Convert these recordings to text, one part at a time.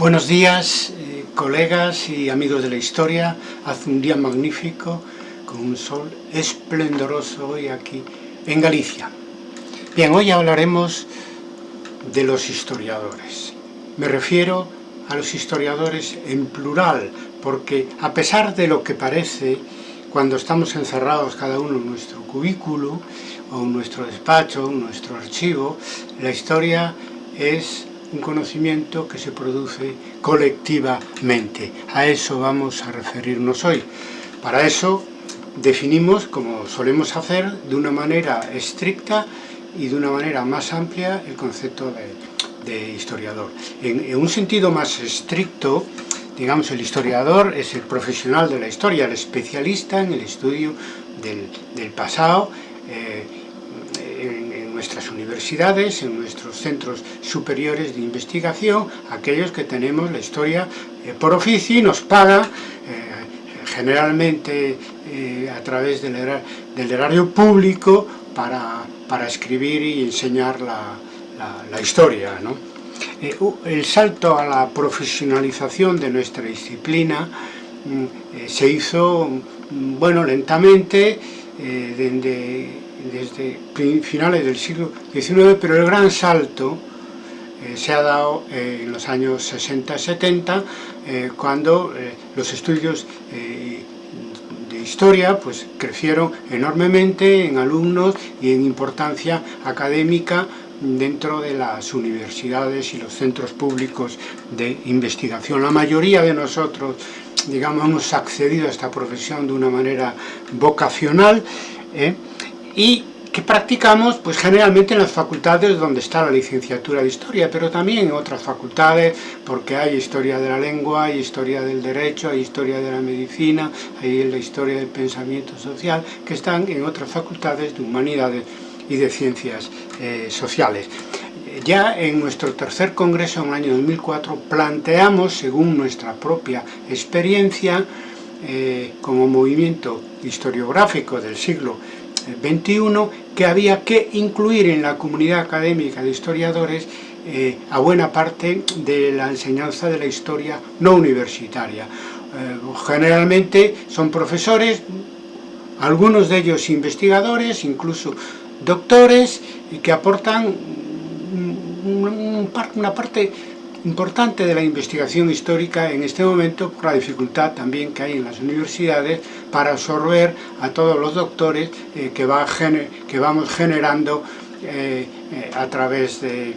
Buenos días, eh, colegas y amigos de la historia. Hace un día magnífico, con un sol esplendoroso hoy aquí en Galicia. Bien, hoy hablaremos de los historiadores. Me refiero a los historiadores en plural, porque a pesar de lo que parece, cuando estamos encerrados cada uno en nuestro cubículo, o en nuestro despacho, en nuestro archivo, la historia es un conocimiento que se produce colectivamente. A eso vamos a referirnos hoy. Para eso definimos, como solemos hacer, de una manera estricta y de una manera más amplia el concepto de, historiador. En, un sentido más estricto, digamos, el historiador es el profesional de la historia, el especialista en el estudio del, pasado, eh, nuestras universidades, en nuestros centros superiores de investigación, aquellos que tenemos la historia eh, por oficio y nos paga eh, generalmente eh, a través del, erario público para, para, escribir y enseñar la, la, historia. el salto a la profesionalización de nuestra disciplina mm, se hizo, mm, bueno, lentamente, desde desde finales del siglo XIX, pero el gran salto eh, se ha dado eh, en los años 60-70, eh, cuando los estudios de historia pues, crecieron enormemente en alumnos y en importancia académica dentro de las universidades y los centros públicos de investigación. La mayoría de nosotros, digamos, hemos accedido a esta profesión de una manera vocacional, y que practicamos pues generalmente en las facultades donde está la licenciatura de Historia, pero también en otras facultades, porque hay Historia de la Lengua, hay Historia del Derecho, hay Historia de la Medicina, hay la Historia del Pensamiento Social, que están en otras facultades de Humanidades y de Ciencias eh, Sociales. Ya en nuestro tercer congreso en el año 2004 planteamos, según nuestra propia experiencia, eh, como movimiento historiográfico del siglo 21 que había que incluir en la comunidad académica de historiadores eh, a buena parte de la enseñanza de la historia no universitaria. Eh, generalmente son profesores, algunos de ellos investigadores, incluso doctores, y que aportan una parte importante de la investigación histórica en este momento por la dificultad también que hay en las universidades para absorber a todos los doctores eh, que, va que, vamos generando eh, eh, a través de,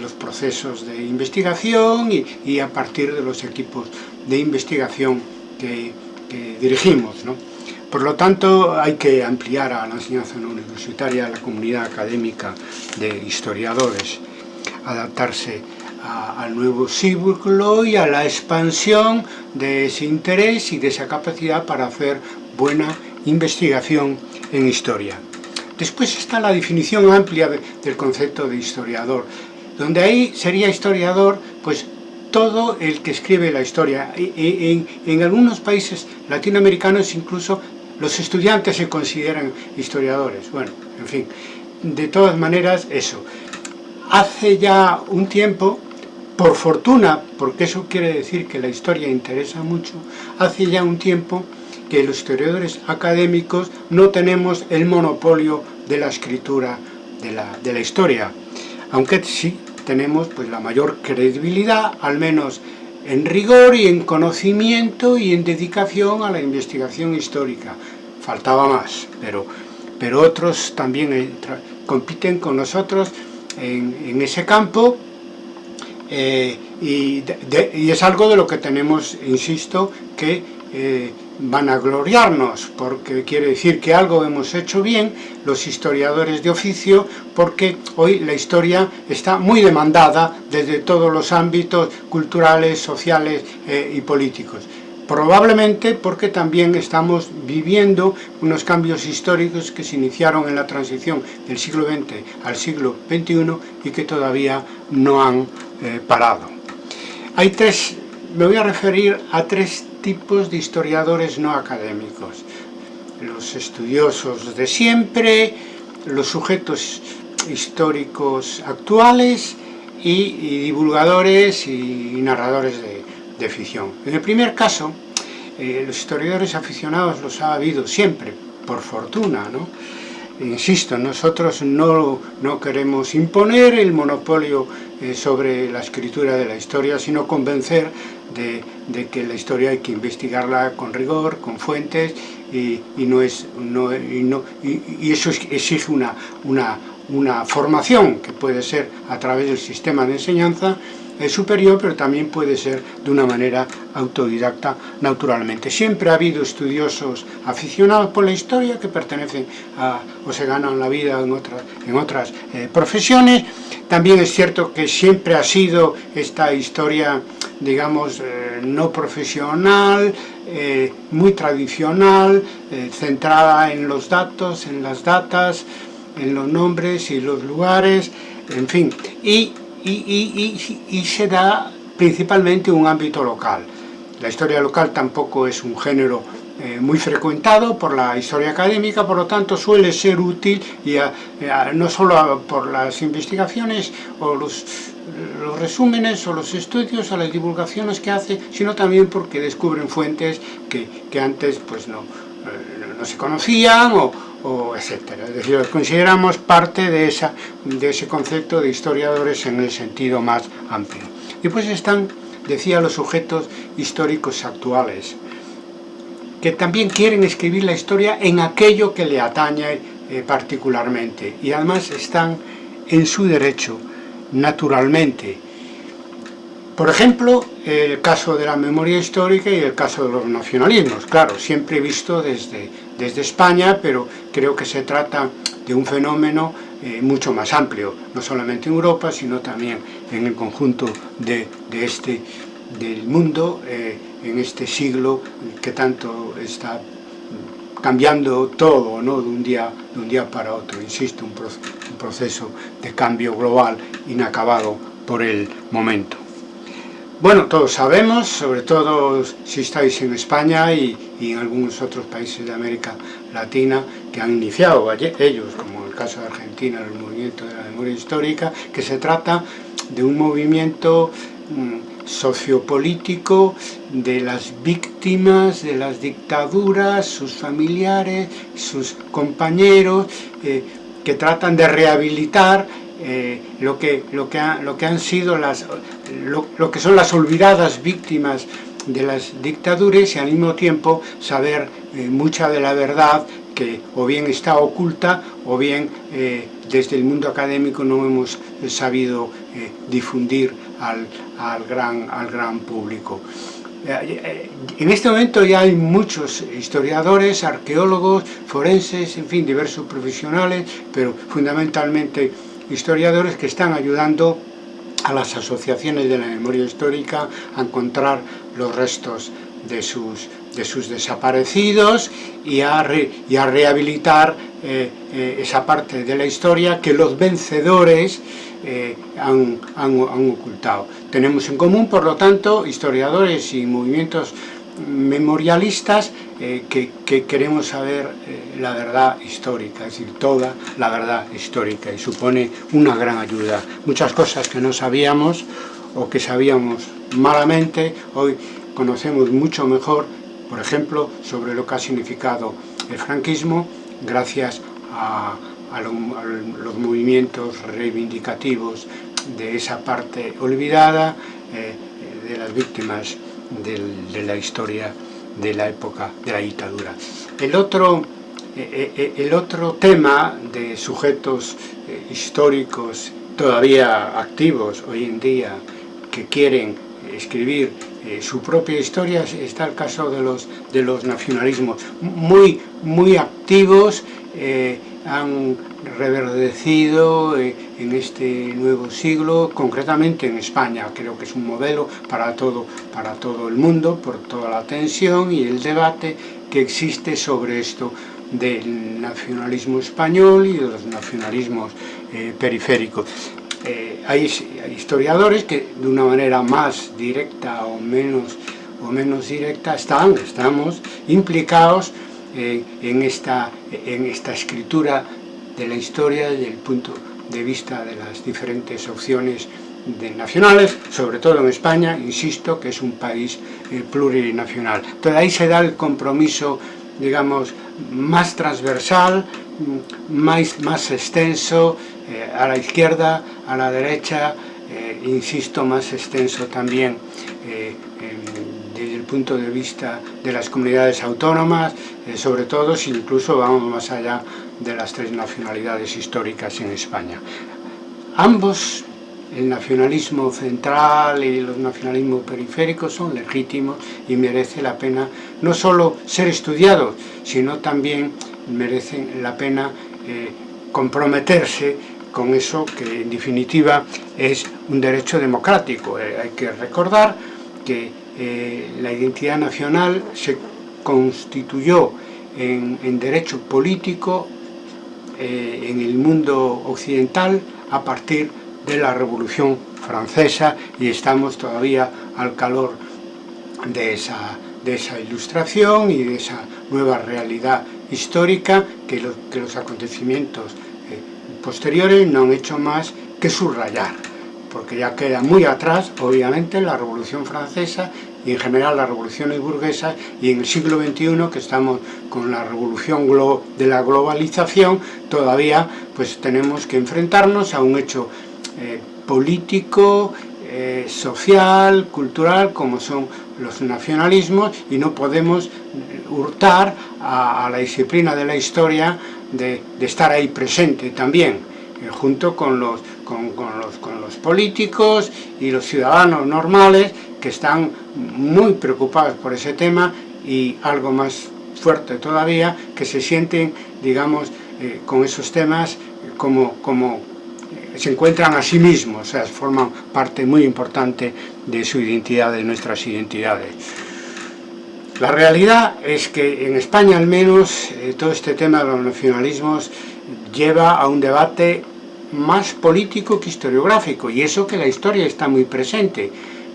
los procesos de investigación y, a partir de los equipos de investigación que, dirigimos. Por lo tanto, hay que ampliar a la enseñanza no universitaria a la comunidad académica de historiadores, adaptarse al nuevo círculo y a la expansión de ese interés y de esa capacidad para hacer buena investigación en historia. Después está la definición amplia del concepto de historiador, donde ahí sería historiador pues todo el que escribe la historia. En, en algunos países latinoamericanos incluso los estudiantes se consideran historiadores. Bueno, en fin, de todas maneras eso. Hace ya un tiempo por fortuna, porque eso quiere decir que la historia interesa mucho, hace ya un tiempo que los historiadores académicos no tenemos el monopolio de la escritura de la, historia, aunque sí tenemos pues, la mayor credibilidad, al menos en rigor y en conocimiento y en dedicación a la investigación histórica. Faltaba más, pero, pero otros también compiten con nosotros en ese campo eh, y, es algo de lo que tenemos, insisto, que eh, van a gloriarnos, porque quiere decir que algo hemos hecho bien los historiadores de oficio, porque hoy la historia está muy demandada desde todos los ámbitos culturales, sociales eh, y políticos. Probablemente porque también estamos viviendo unos cambios históricos que se iniciaron en la transición del siglo XX al siglo XXI y que todavía no han eh, parado. Hay tres, me voy a referir a tres tipos de historiadores no académicos. Los estudiosos de siempre, los sujetos históricos actuales y, divulgadores y narradores de, ficción. En el primer caso, eh, los historiadores aficionados los ha habido siempre, por fortuna, ¿no? Insisto, nosotros no, no queremos imponer el monopolio eh, sobre la escritura de la historia, sino convencer de, que la historia hay que investigarla con rigor, con fuentes, y, y no es, no, y, eso exige una, una, una formación que puede ser a través del sistema de enseñanza superior, pero también puede ser de una manera autodidacta naturalmente. Siempre ha habido estudiosos aficionados por la historia que pertenecen a, o se ganan la vida en otras, en otras eh, profesiones. También es cierto que siempre ha sido esta historia, digamos, eh, no profesional, eh, muy tradicional, eh, centrada en los datos, en las datas, en los nombres y los lugares, en fin, y, y, y, y, se da principalmente un ámbito local. La historia local tampoco es un género eh, muy frecuentado por la historia académica, por lo tanto suele ser útil y a, a, no solo por las investigaciones o los, los, resúmenes o los estudios o las divulgaciones que hace, sino también porque descubren fuentes que, que antes pues no, eh, no se conocían o, o etcétera. Es decir, los consideramos parte de, esa, de ese concepto de historiadores en el sentido más amplio. Después están, decía, los sujetos históricos actuales, que también quieren escribir la historia en aquello que le atañe eh, particularmente y además están en su derecho naturalmente por ejemplo, el caso de la memoria histórica y el caso de los nacionalismos. Claro, siempre visto desde, desde España, pero creo que se trata de un fenómeno eh, mucho más amplio, no solamente en Europa, sino también en el conjunto de, de este, del mundo, eh, en este siglo que tanto está cambiando todo ¿no? de, un día, de un día para otro. Insisto, un, un proceso de cambio global inacabado por el momento. Bueno, todos sabemos, sobre todo si estáis en España y, y, en algunos otros países de América Latina que han iniciado ellos, como el caso de Argentina, el movimiento de la memoria histórica, que se trata de un movimiento sociopolítico de las víctimas de las dictaduras, sus familiares, sus compañeros, eh, que tratan de rehabilitar eh, lo, que, lo, que lo que han sido las, lo, lo, que son las olvidadas víctimas de las dictaduras y al mismo tiempo saber eh, mucha de la verdad que o bien está oculta o bien desde el mundo académico no hemos sabido difundir al, al, gran, al gran público. En este momento ya hay muchos historiadores, arqueólogos, forenses, en fin, diversos profesionales, pero fundamentalmente historiadores que están ayudando a las asociaciones de la memoria histórica a encontrar los restos de sus, de sus desaparecidos y a, y a rehabilitar eh, eh, esa parte de la historia que los vencedores eh, han, han, han ocultado. Tenemos en común, por lo tanto, historiadores y movimientos memorialistas eh, que, que, queremos saber eh, la verdad histórica, es decir, toda la verdad histórica y supone una gran ayuda. Muchas cosas que no sabíamos o que sabíamos malamente, hoy conocemos mucho mejor, por ejemplo, sobre lo que ha significado el franquismo, gracias a, a, lo, a los movimientos reivindicativos de esa parte olvidada, eh, de las víctimas de la historia de la época de la dictadura. El otro, eh, eh, el otro tema de sujetos históricos todavía activos hoy en día que quieren escribir su propia historia está el caso de los, de los nacionalismos muy, muy activos han reverdecido eh, en este nuevo siglo, concretamente en España. Creo que es un modelo para todo, para todo el mundo, por toda la tensión y el debate que existe sobre esto del nacionalismo español y de los nacionalismos eh, periféricos. Eh, hay, hay, historiadores que de una manera más directa o menos, o menos directa están, estamos implicados eh, en, esta, en esta escritura de la historia desde el punto de vista de las diferentes opciones de nacionales, sobre todo en España, insisto, que es un país eh, plurinacional. Entonces ahí se da el compromiso, digamos, más transversal, mm, más, más extenso, eh, a la izquierda, a la derecha, eh, insisto, más extenso también eh, punto de vista de las comunidades autónomas, eh, sobre todo si incluso vamos más allá de las tres nacionalidades históricas en España. Ambos el nacionalismo central y los nacionalismos periféricos son legítimos y merece la pena no solo ser estudiados, sino también merecen la pena eh, comprometerse con eso que en definitiva es un derecho democrático. Eh, hay que recordar que eh, la identidad nacional se constituyó en, en derecho político en el mundo occidental a partir de la Revolución Francesa y estamos todavía al calor de esa, de esa ilustración y de esa nueva realidad histórica que, lo, que los acontecimientos eh, posteriores no han hecho más que subrayar, porque ya queda muy atrás, obviamente, la Revolución Francesa y en general las revoluciones burguesas y en el siglo XXI que estamos con la revolución de la globalización todavía pues tenemos que enfrentarnos a un hecho eh, político, eh, social, cultural, como son los nacionalismos, y no podemos hurtar a, la disciplina de la historia de, estar ahí presente también, eh, junto con los, con, los, políticos y los ciudadanos normales que están muy preocupados por ese tema y algo más fuerte todavía, que se sienten, digamos, con esos temas como, como se encuentran a sí mismos, o sea, forman parte muy importante de su identidad, de nuestras identidades. La realidad es que en España al menos eh, todo este tema de los nacionalismos lleva a un debate más político que historiográfico y eso que la historia está muy presente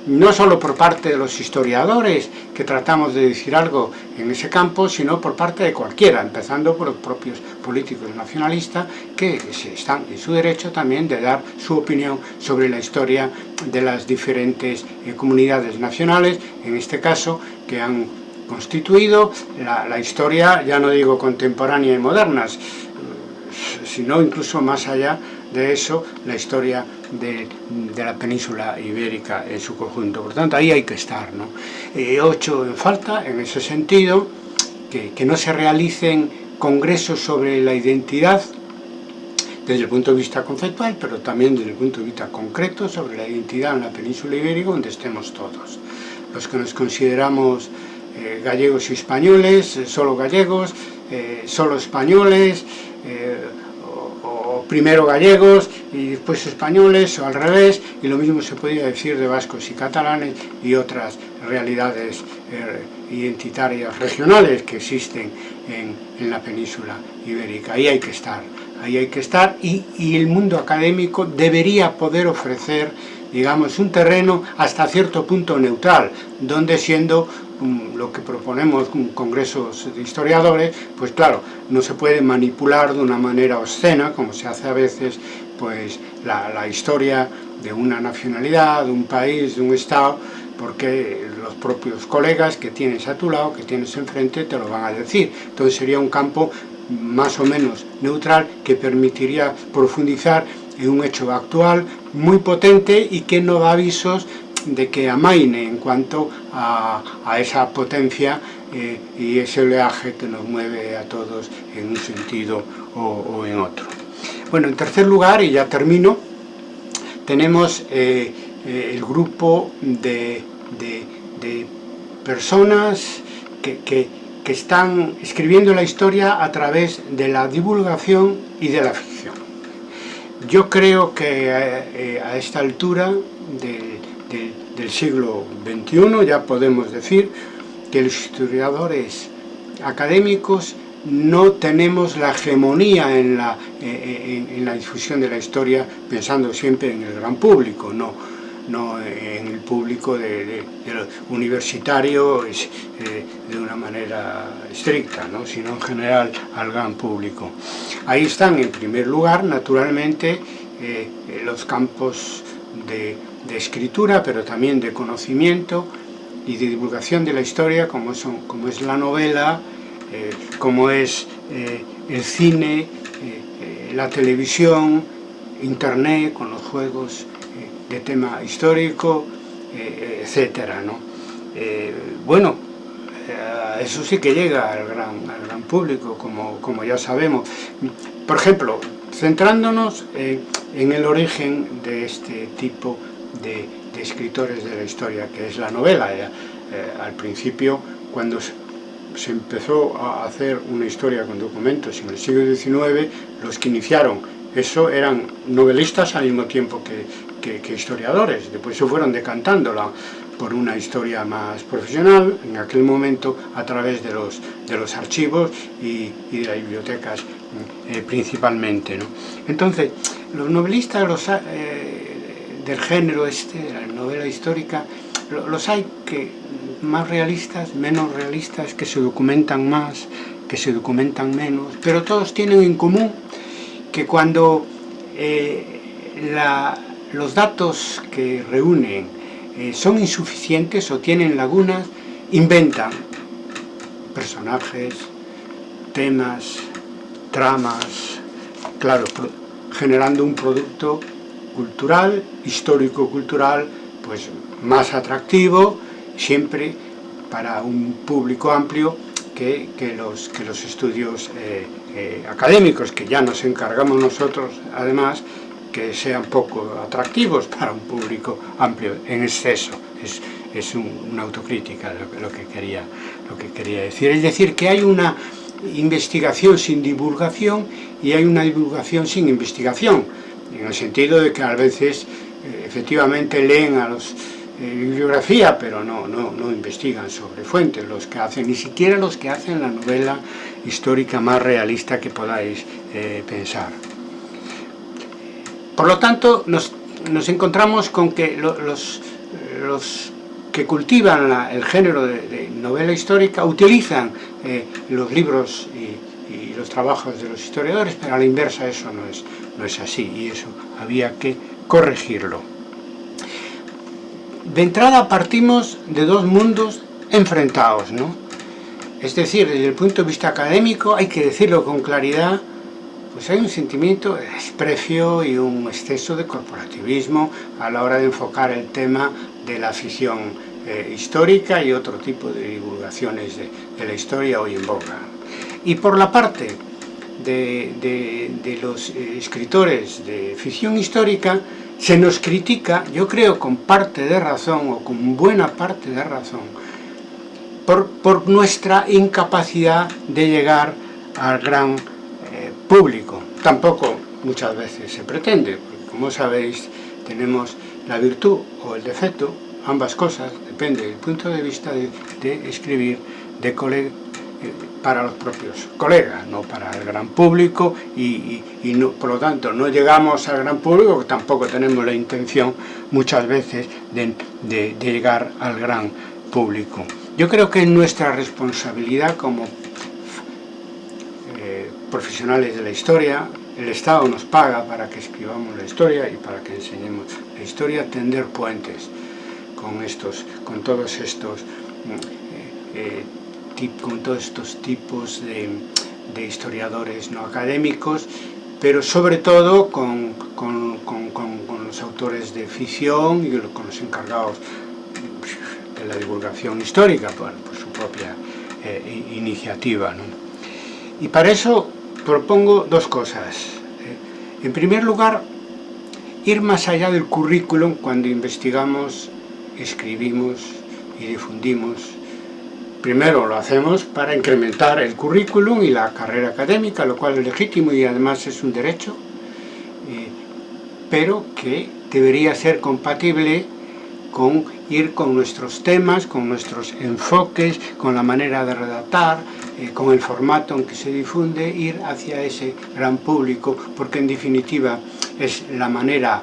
no solo por parte de los historiadores que tratamos de decir algo en ese campo, sino por parte de cualquiera, empezando por los propios políticos nacionalistas que están en su derecho también de dar su opinión sobre la historia de las diferentes eh, comunidades nacionales, en este caso que han constituido la, la historia, ya no digo contemporánea y modernas, sino incluso más allá de eso, la historia de, la península ibérica en su conjunto. Por tanto, ahí hay que estar. ¿no? Eh, ocho en falta, en ese sentido, que, que no se realicen congresos sobre la identidad desde el punto de vista conceptual, pero también desde el punto de vista concreto sobre la identidad en la península ibérica donde estemos todos. Los que nos consideramos eh, gallegos y españoles, eh, solo gallegos, eh, solo españoles, primero gallegos y después españoles o al revés y lo mismo se podría decir de vascos y catalanes y otras realidades eh, identitarias regionales que existen en, en, la península ibérica. Ahí hay que estar, ahí hay que estar y, y el mundo académico debería poder ofrecer digamos, un terreno hasta cierto punto neutral, donde siendo lo que proponemos congresos de historiadores, pues claro, no se puede manipular de una manera obscena, como se hace a veces, pues la, la historia de una nacionalidad, de un país, de un estado, porque los propios colegas que tienes a tu lado, que tienes enfrente, te lo van a decir. Entonces sería un campo más o menos neutral que permitiría profundizar en un hecho actual muy potente y que no da avisos de que amaine en cuanto a, a esa potencia eh, y ese oleaje que nos mueve a todos en un sentido o, o, en otro. Bueno, en tercer lugar, y ya termino, tenemos eh, eh, el grupo de, de, de personas que, que, que están escribiendo la historia a través de la divulgación y de la ficción. Yo creo que a, a esta altura del de, del siglo XXI, ya podemos decir que los historiadores académicos no tenemos la hegemonía en la, en, en la difusión de la historia pensando siempre en el gran público, no, no en el público de, de, de universitario eh, de una manera estricta, ¿no? sino en general al gran público. Ahí están en primer lugar, naturalmente, eh, los campos de, escritura, pero también de conocimiento y de divulgación de la historia, como, como es la novela, eh, como es eh, el cine, eh, la televisión, internet, con los juegos de tema histórico, etcétera, ¿no? bueno, eso sí que llega al gran, al gran público, como, como ya sabemos. Por ejemplo, centrándonos en el origen de este tipo de, escritores de la historia, que es la novela. Eh, al principio, cuando se empezó a hacer una historia con documentos en el siglo XIX, los que iniciaron eso eran novelistas al mismo tiempo que, que historiadores, después se fueron decantándola por una historia más profesional, en aquel momento a través de los, de los archivos y, de las bibliotecas eh, principalmente. ¿no? Entonces, los novelistas los, eh, del género este, de la novela histórica, los hay que más realistas, menos realistas, que se documentan más, que se documentan menos, pero todos tienen en común que cuando eh, los datos que reúnen eh, son insuficientes o tienen lagunas, inventan personajes, temas, tramas, claro, generando un producto cultural, histórico-cultural, pues más atractivo, siempre para un público amplio que, los, que los estudios eh, eh, académicos, que ya nos encargamos nosotros, además, que sean poco atractivos para un público amplio en exceso. Es, es una autocrítica lo, que quería, lo que quería decir. Es decir, que hay una investigación sin divulgación y hay una divulgación sin investigación, en el sentido de que a veces eh, efectivamente leen a los eh, bibliografía, pero no, no, no investigan sobre fuentes, los que hacen, ni siquiera los que hacen la novela histórica más realista que podáis eh, pensar. Por lo tanto, nos, encontramos con que los, que cultivan el género de, novela histórica utilizan eh, los libros y, los trabajos de los historiadores, pero a la inversa eso no es, no es así y eso había que corregirlo. De entrada partimos de dos mundos enfrentados, ¿no? Es decir, desde el punto de vista académico, hay que decirlo con claridad, pues hay un sentimiento de desprecio y un exceso de corporativismo a la hora de enfocar el tema de la afición eh, histórica y otro tipo de divulgaciones de, la historia hoy en boca. Y por la parte de, los eh, escritores de ficción histórica, se nos critica, yo creo con parte de razón o con buena parte de razón, por, por nuestra incapacidad de llegar al gran público. Tampoco muchas veces se pretende, porque como sabéis tenemos la virtud o el defecto, ambas cosas, depende del punto de vista de, escribir de colega, eh, para los propios colegas, no para el gran público y, no, por lo tanto no llegamos al gran público, tampoco tenemos la intención muchas veces de, de llegar al gran público. Yo creo que es nuestra responsabilidad como profesionales de la historia, el Estado nos paga para que escribamos la historia y para que enseñemos la historia, tender puentes con, estos, con todos estos mm, eh, eh, con todos estos tipos de, historiadores no académicos, pero sobre todo con, los autores de ficción y con los encargados de la divulgación histórica por, su propia eh, iniciativa. Y para eso propongo dos cosas. En primer lugar, ir más allá del currículum cuando investigamos, escribimos y difundimos. Primero lo hacemos para incrementar el currículum y la carrera académica, lo cual es legítimo y además es un derecho, eh, pero que debería ser compatible con ir con nuestros temas, con nuestros enfoques, con la manera de redactar, eh, con el formato en que se difunde, ir hacia ese gran público, porque en definitiva es la manera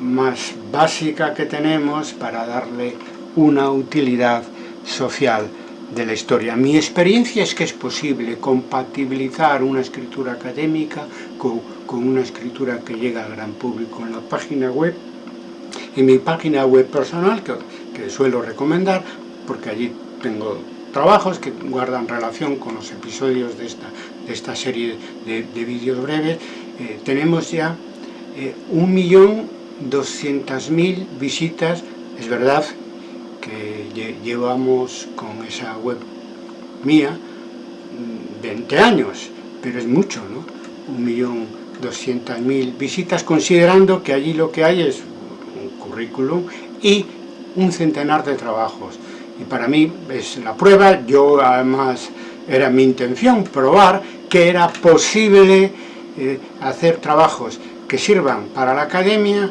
más básica que tenemos para darle una utilidad social de la historia. Mi experiencia es que es posible compatibilizar una escritura académica con, con una escritura que llega al gran público en la página web en mi página web personal, que, que suelo recomendar, porque allí tengo trabajos que guardan relación con los episodios de esta, de esta serie de, de vídeos breves, eh, tenemos ya eh, 1.200.000 visitas, es verdad que llevamos con esa web mía 20 mm, años, pero es mucho, ¿no? 1.200.000 visitas, considerando que allí lo que hay es un currículum y un centenar de trabajos y para mí es la prueba, yo además era mi intención probar que era posible eh, hacer trabajos que sirvan para la academia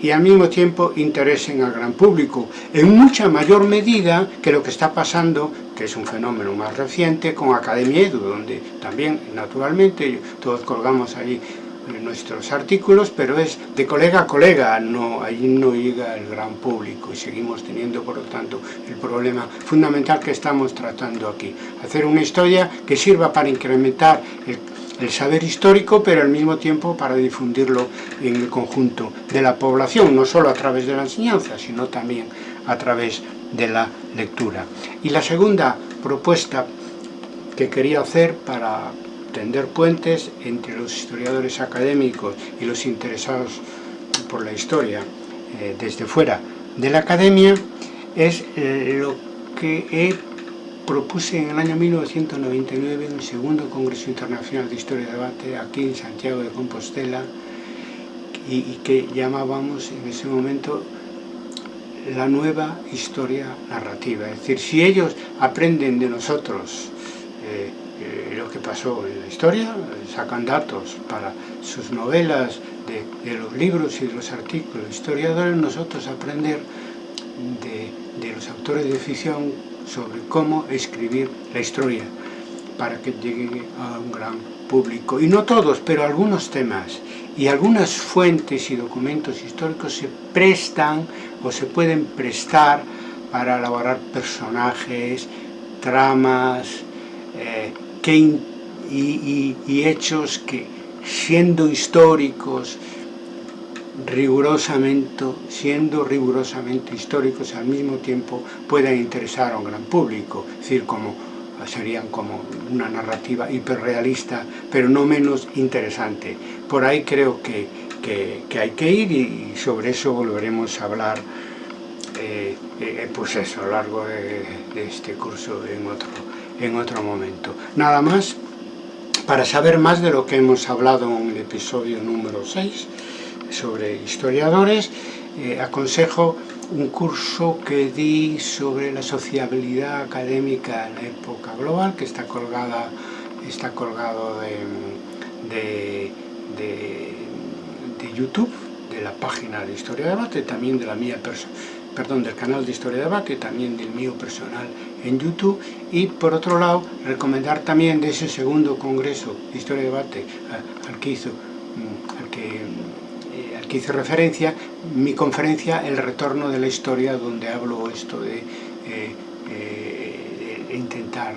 y al mismo tiempo interesen al gran público, en mucha mayor medida que lo que está pasando, que es un fenómeno más reciente, con Academia Edu, donde también, naturalmente, todos colgamos ahí nuestros artículos, pero es de colega a colega, no, allí no llega el gran público y seguimos teniendo, por lo tanto, el problema fundamental que estamos tratando aquí. Hacer una historia que sirva para incrementar el, el saber histórico, pero al mismo tiempo para difundirlo en el conjunto de la población, no solo a través de la enseñanza, sino también a través de la lectura. Y la segunda propuesta que quería hacer para tender puentes entre los historiadores académicos y los interesados por la historia eh, desde fuera de la academia es eh, lo que he propuse en el año 1999 en el segundo Congreso Internacional de Historia y Debate aquí en Santiago de Compostela y, que llamábamos en ese momento la nueva historia narrativa. Es decir, si ellos aprenden de nosotros eh, eh, lo que pasó en la historia, sacan datos para sus novelas, de, los libros y de los artículos historiadores, nosotros aprender de, de los autores de ficción sobre cómo escribir la historia para que llegue a un gran público. Y no todos, pero algunos temas y algunas fuentes y documentos históricos se prestan o se pueden prestar para elaborar personajes, tramas, eh, que y, hechos que siendo históricos rigurosamente, siendo rigurosamente históricos al mismo tiempo puedan interesar a un gran público, es decir, como serían como una narrativa hiperrealista, pero no menos interesante. Por ahí creo que, que, que hay que ir y sobre eso volveremos a hablar eh, eh, pues eso, a lo largo de, de este curso en otro, en otro momento. Nada más, para saber más de lo que hemos hablado en el episodio número 6 sobre historiadores, eh, aconsejo un curso que di sobre la sociabilidad académica en la época global, que está colgada está colgado de, de, YouTube, de la página de Historia de Debate, también de la mía perdón, del canal de Historia de Debate, también del mío personal en YouTube, y por otro lado, recomendar también de ese segundo congreso de Historia de Debate al que hizo, mm, al que, eh, al que hice referencia, mi conferencia El retorno de la historia, donde hablo esto de, eh, eh, de intentar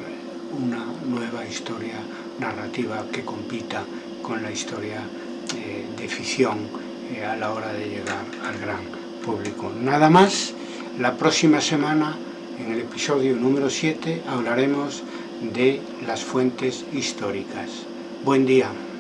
una nueva historia narrativa que compita con la historia eh, de ficción a la hora de llegar al gran público. Nada más, la próxima semana, en el episodio número 7, hablaremos de las fuentes históricas. Buen día.